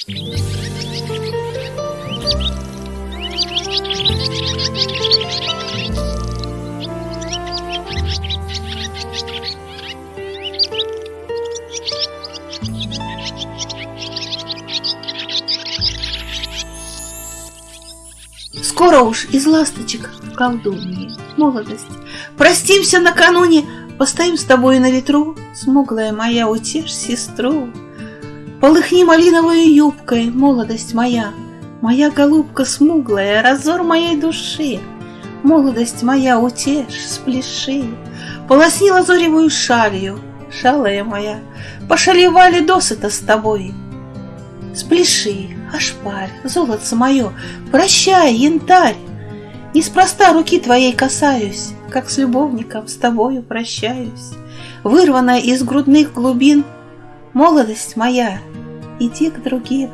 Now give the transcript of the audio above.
Скоро уж из ласточек колдуньи молодость. Простимся накануне, постоим с тобой на ветру, Смуглая моя, утешь сестру. Полыхни малиновой юбкой, молодость моя, Моя голубка смуглая, разор моей души. Молодость моя, утешь, спляши, Полосни лазоревую шалью, шалая моя, Пошалевали досыта с тобой. Спляши, ошпарь, золотце мое, Прощай, янтарь, Неспроста руки твоей касаюсь, Как с любовником с тобою прощаюсь. Вырванная из грудных глубин, Молодость моя, иди к другим.